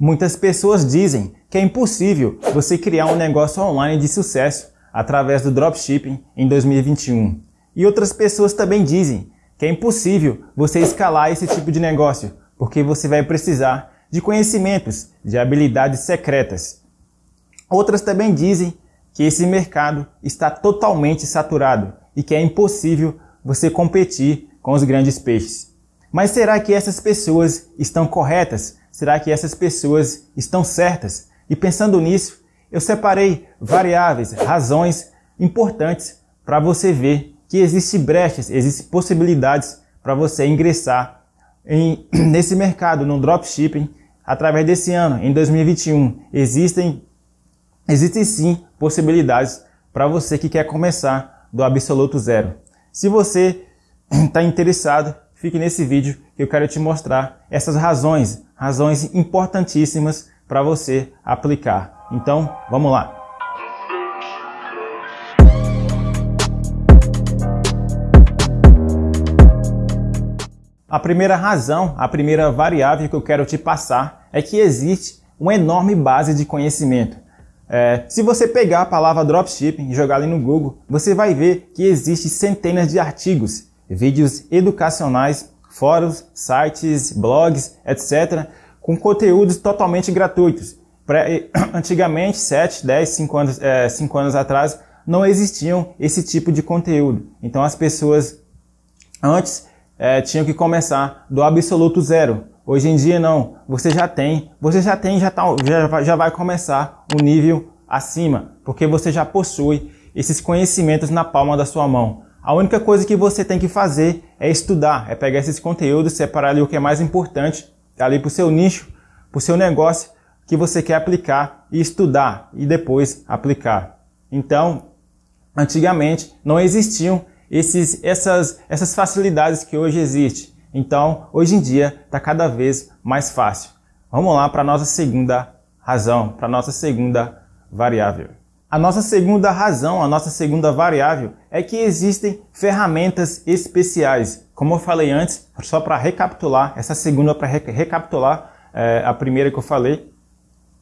Muitas pessoas dizem que é impossível você criar um negócio online de sucesso através do dropshipping em 2021. E outras pessoas também dizem que é impossível você escalar esse tipo de negócio, porque você vai precisar de conhecimentos, de habilidades secretas. Outras também dizem que esse mercado está totalmente saturado e que é impossível você competir com os grandes peixes. Mas será que essas pessoas estão corretas? Será que essas pessoas estão certas? E pensando nisso, eu separei variáveis, razões importantes para você ver que existem brechas, existem possibilidades para você ingressar em, nesse mercado, no dropshipping, através desse ano, em 2021. Existem, existem sim possibilidades para você que quer começar do absoluto zero. Se você está interessado, fique nesse vídeo que eu quero te mostrar essas razões, razões importantíssimas para você aplicar. Então, vamos lá. A primeira razão, a primeira variável que eu quero te passar é que existe uma enorme base de conhecimento. É, se você pegar a palavra dropshipping e jogar ali no Google, você vai ver que existe centenas de artigos, vídeos educacionais, fóruns, sites, blogs, etc., com conteúdos totalmente gratuitos. Antigamente, 7, 10, 5 anos, é, 5 anos atrás, não existiam esse tipo de conteúdo. Então as pessoas antes é, tinham que começar do absoluto zero. Hoje em dia não, você já tem, você já tem, já, tá, já, já vai começar um nível acima, porque você já possui esses conhecimentos na palma da sua mão. A única coisa que você tem que fazer é estudar, é pegar esses conteúdos, separar ali o que é mais importante, ali para o seu nicho, para o seu negócio, que você quer aplicar e estudar e depois aplicar. Então, antigamente não existiam esses, essas, essas facilidades que hoje existem. Então, hoje em dia, está cada vez mais fácil. Vamos lá para a nossa segunda razão, para a nossa segunda variável. A nossa segunda razão, a nossa segunda variável é que existem ferramentas especiais. Como eu falei antes, só para recapitular, essa segunda para recapitular é, a primeira que eu falei,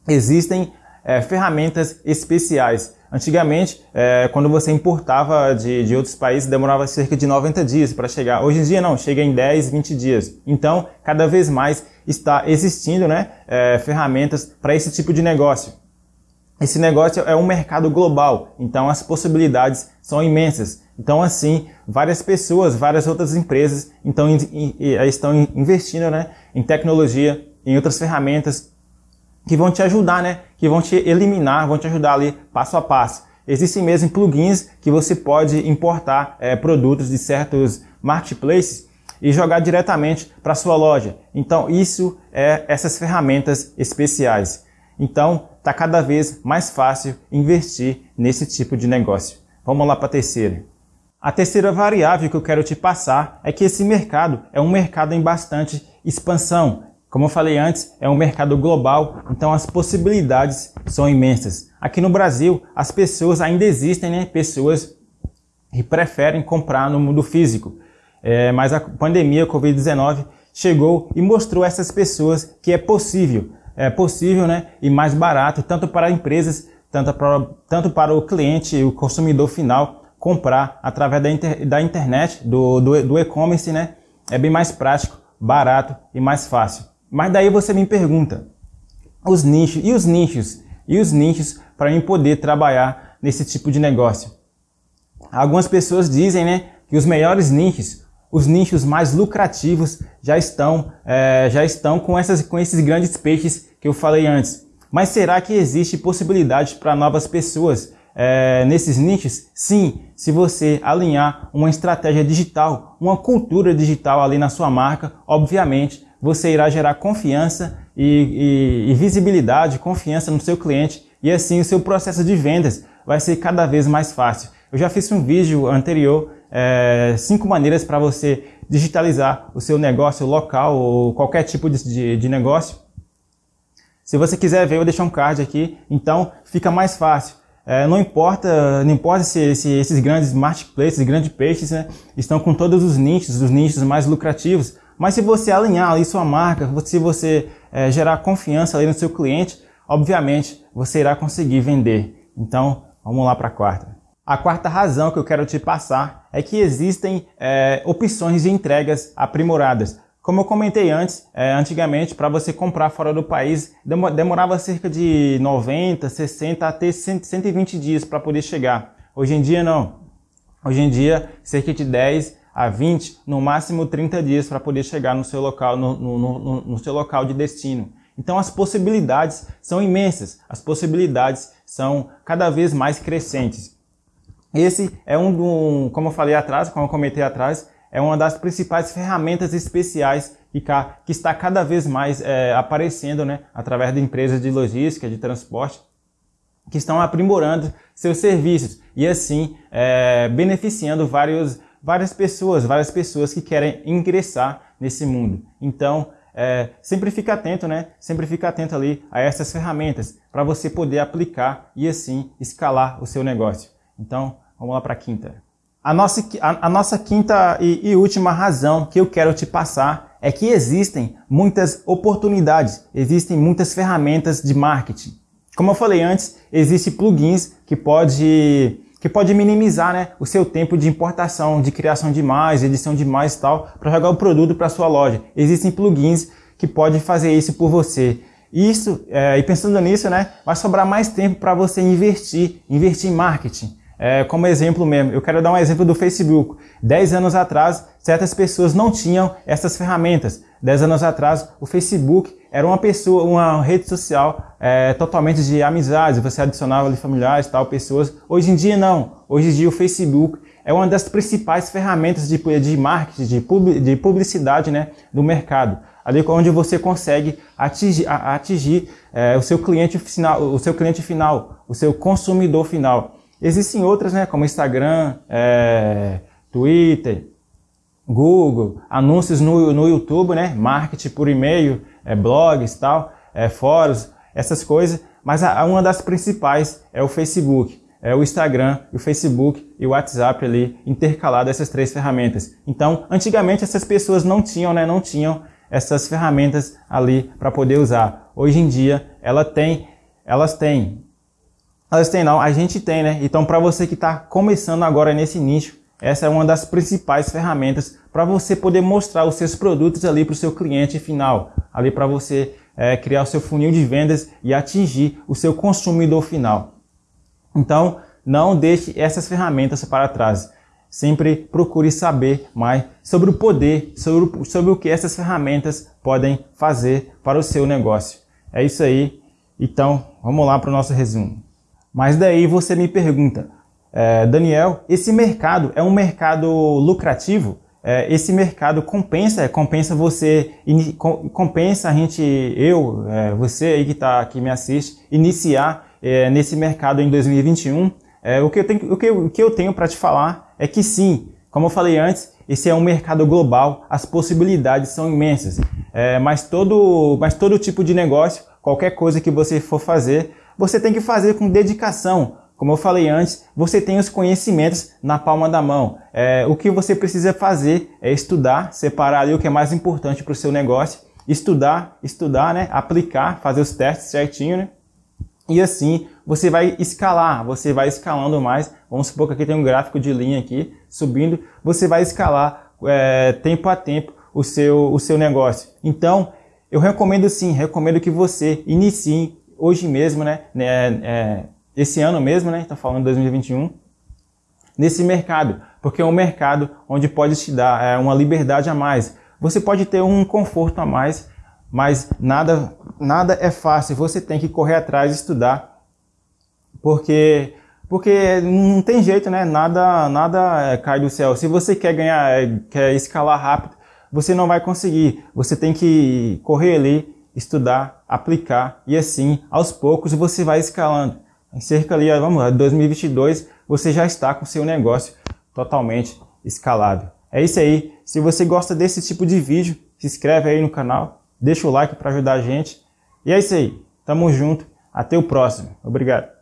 existem é, ferramentas especiais. Antigamente, é, quando você importava de, de outros países, demorava cerca de 90 dias para chegar. Hoje em dia não, chega em 10, 20 dias. Então, cada vez mais está existindo né, ferramentas para esse tipo de negócio. Esse negócio é um mercado global, então as possibilidades são imensas. Então, assim, várias pessoas, várias outras empresas então, estão investindo né, em tecnologia, em outras ferramentas que vão te ajudar, né? Que vão te eliminar, vão te ajudar ali passo a passo. Existem mesmo plugins que você pode importar é, produtos de certos marketplaces e jogar diretamente para sua loja. Então isso é essas ferramentas especiais. Então está cada vez mais fácil investir nesse tipo de negócio. Vamos lá para a terceira. A terceira variável que eu quero te passar é que esse mercado é um mercado em bastante expansão. Como eu falei antes, é um mercado global, então as possibilidades são imensas. Aqui no Brasil, as pessoas ainda existem, né? Pessoas que preferem comprar no mundo físico. É, mas a pandemia, a Covid-19, chegou e mostrou a essas pessoas que é possível, é possível, né? E mais barato, tanto para empresas, tanto para, tanto para o cliente, o consumidor final, comprar através da, inter, da internet, do, do, do e-commerce, né? É bem mais prático, barato e mais fácil. Mas daí você me pergunta, os nichos, e os nichos? E os nichos para mim poder trabalhar nesse tipo de negócio? Algumas pessoas dizem né, que os melhores nichos, os nichos mais lucrativos já estão, é, já estão com, essas, com esses grandes peixes que eu falei antes. Mas será que existe possibilidade para novas pessoas é, nesses nichos? Sim, se você alinhar uma estratégia digital, uma cultura digital ali na sua marca, obviamente você irá gerar confiança e, e, e visibilidade, confiança no seu cliente e assim o seu processo de vendas vai ser cada vez mais fácil. Eu já fiz um vídeo anterior, é, cinco maneiras para você digitalizar o seu negócio local ou qualquer tipo de, de, de negócio. Se você quiser ver, eu vou deixar um card aqui, então fica mais fácil. É, não importa, não importa se, se, esses grandes marketplaces, grandes peixes, né, estão com todos os nichos, os nichos mais lucrativos, Mas se você alinhar ali sua marca, se você é, gerar confiança ali no seu cliente, obviamente você irá conseguir vender. Então, vamos lá para a quarta. A quarta razão que eu quero te passar é que existem é, opções de entregas aprimoradas. Como eu comentei antes, é, antigamente para você comprar fora do país demorava cerca de 90, 60 até 120 dias para poder chegar. Hoje em dia não. Hoje em dia, cerca de 10 a 20, no máximo 30 dias para poder chegar no seu local, no, no, no, no seu local de destino. Então as possibilidades são imensas, as possibilidades são cada vez mais crescentes. Esse é um, um como eu falei atrás, como eu comentei atrás, é uma das principais ferramentas especiais que, que está cada vez mais é, aparecendo né, através de empresas de logística, de transporte, que estão aprimorando seus serviços e assim é, beneficiando vários, várias pessoas, várias pessoas que querem ingressar nesse mundo. Então, é, sempre fica atento, né? Sempre fica atento ali a essas ferramentas para você poder aplicar e assim escalar o seu negócio. Então, vamos lá para a quinta. A nossa, a, a nossa quinta e, e última razão que eu quero te passar é que existem muitas oportunidades, existem muitas ferramentas de marketing. Como eu falei antes, existem plugins que pode que pode minimizar né, o seu tempo de importação, de criação de mais, edição de mais e tal, para jogar o produto para sua loja. Existem plugins que podem fazer isso por você. Isso, é, e pensando nisso, né, vai sobrar mais tempo para você investir, investir em marketing. É, como exemplo mesmo, eu quero dar um exemplo do Facebook. Dez anos atrás, certas pessoas não tinham essas ferramentas. Dez anos atrás, o Facebook era uma pessoa, uma rede social é, totalmente de amizades. Você adicionava ali familiares, tal, pessoas. Hoje em dia não. Hoje em dia o Facebook é uma das principais ferramentas de, de marketing, de, pub, de publicidade né, do mercado. Ali onde você consegue atingir, atingir é, o seu cliente final, o seu cliente final, o seu consumidor final. Existem outras, né, como Instagram, é, Twitter, Google, anúncios no, no YouTube, né, marketing por e-mail, é, blogs tal, é, fóruns, essas coisas. Mas a, uma das principais é o Facebook, é o Instagram, o Facebook e o WhatsApp ali intercalado essas três ferramentas. Então, antigamente essas pessoas não tinham, né, não tinham essas ferramentas ali para poder usar. Hoje em dia, ela tem, elas têm elas têm não, a gente tem, né? Então para você que está começando agora nesse nicho, essa é uma das principais ferramentas para você poder mostrar os seus produtos ali para o seu cliente final, ali para você é, criar o seu funil de vendas e atingir o seu consumidor final. Então não deixe essas ferramentas para trás. Sempre procure saber mais sobre o poder, sobre, sobre o que essas ferramentas podem fazer para o seu negócio. É isso aí. Então, vamos lá para o nosso resumo. Mas daí você me pergunta, é, Daniel, esse mercado é um mercado lucrativo? É, esse mercado compensa, compensa você, in, compensa a gente, eu, é, você aí que, tá, que me assiste, iniciar é, nesse mercado em 2021? É, o, que eu tenho, o, que o que eu tenho para te falar é que sim, como eu falei antes, esse é um mercado global, as possibilidades são imensas. É, mas, todo, mas todo tipo de negócio, qualquer coisa que você for fazer, você tem que fazer com dedicação. Como eu falei antes, você tem os conhecimentos na palma da mão. É, o que você precisa fazer é estudar, separar ali o que é mais importante para o seu negócio, estudar, estudar, né? aplicar, fazer os testes certinho, né? E assim você vai escalar, você vai escalando mais. Vamos supor que aqui tem um gráfico de linha aqui subindo. Você vai escalar é, tempo a tempo o seu, o seu negócio. Então, eu recomendo sim, recomendo que você inicie hoje mesmo, né, né é, esse ano mesmo, né, está falando 2021, nesse mercado, porque é um mercado onde pode te dar é, uma liberdade a mais. Você pode ter um conforto a mais, mas nada, nada é fácil. Você tem que correr atrás, estudar, porque porque não tem jeito, né? Nada, nada é, cai do céu. Se você quer ganhar, é, quer escalar rápido, você não vai conseguir. Você tem que correr ali, estudar, aplicar e assim, aos poucos, você vai escalando. Em cerca ali, vamos lá, 2022, você já está com seu negócio totalmente escalado. É isso aí. Se você gosta desse tipo de vídeo, se inscreve aí no canal, deixa o like para ajudar a gente. E é isso aí. Tamo junto. Até o próximo. Obrigado.